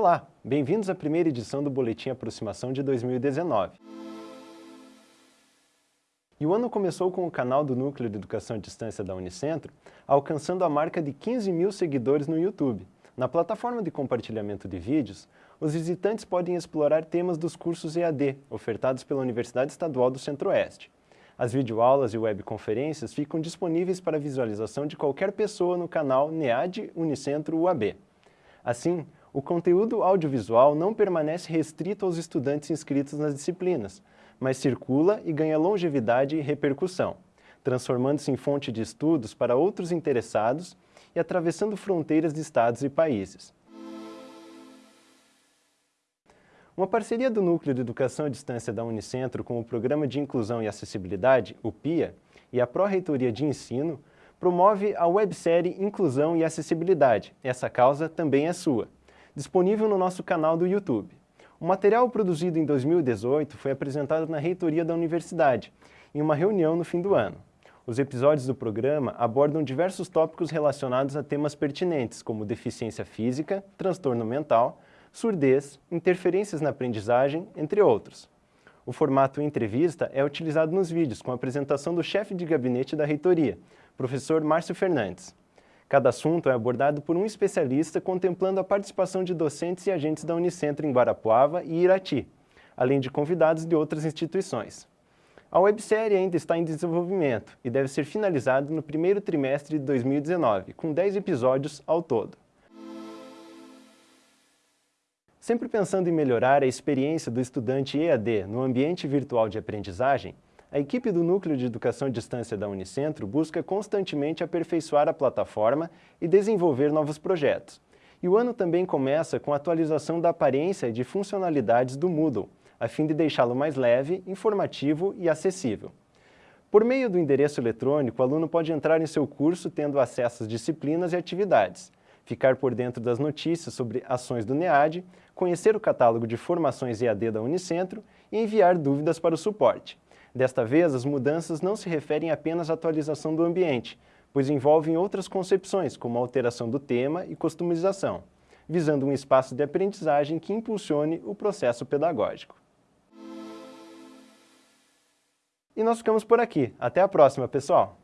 Olá, bem-vindos à primeira edição do Boletim Aproximação de 2019. E o ano começou com o canal do Núcleo de Educação à Distância da Unicentro, alcançando a marca de 15 mil seguidores no YouTube. Na plataforma de compartilhamento de vídeos, os visitantes podem explorar temas dos cursos EAD, ofertados pela Universidade Estadual do Centro-Oeste. As videoaulas e webconferências ficam disponíveis para visualização de qualquer pessoa no canal NEAD Unicentro UAB. Assim, o conteúdo audiovisual não permanece restrito aos estudantes inscritos nas disciplinas, mas circula e ganha longevidade e repercussão, transformando-se em fonte de estudos para outros interessados e atravessando fronteiras de estados e países. Uma parceria do Núcleo de Educação à Distância da Unicentro com o Programa de Inclusão e Acessibilidade, o PIA, e a Pró-Reitoria de Ensino, promove a websérie Inclusão e Acessibilidade. Essa causa também é sua. Disponível no nosso canal do YouTube. O material produzido em 2018 foi apresentado na reitoria da universidade, em uma reunião no fim do ano. Os episódios do programa abordam diversos tópicos relacionados a temas pertinentes, como deficiência física, transtorno mental, surdez, interferências na aprendizagem, entre outros. O formato entrevista é utilizado nos vídeos, com a apresentação do chefe de gabinete da reitoria, professor Márcio Fernandes. Cada assunto é abordado por um especialista contemplando a participação de docentes e agentes da Unicentro em Guarapuava e Irati, além de convidados de outras instituições. A websérie ainda está em desenvolvimento e deve ser finalizada no primeiro trimestre de 2019, com 10 episódios ao todo. Sempre pensando em melhorar a experiência do estudante EAD no ambiente virtual de aprendizagem, a equipe do Núcleo de Educação à Distância da Unicentro busca constantemente aperfeiçoar a plataforma e desenvolver novos projetos. E o ano também começa com a atualização da aparência e de funcionalidades do Moodle, a fim de deixá-lo mais leve, informativo e acessível. Por meio do endereço eletrônico, o aluno pode entrar em seu curso tendo acesso às disciplinas e atividades, ficar por dentro das notícias sobre ações do NEAD, conhecer o catálogo de formações EAD da Unicentro e enviar dúvidas para o suporte. Desta vez, as mudanças não se referem apenas à atualização do ambiente, pois envolvem outras concepções, como alteração do tema e customização, visando um espaço de aprendizagem que impulsione o processo pedagógico. E nós ficamos por aqui. Até a próxima, pessoal!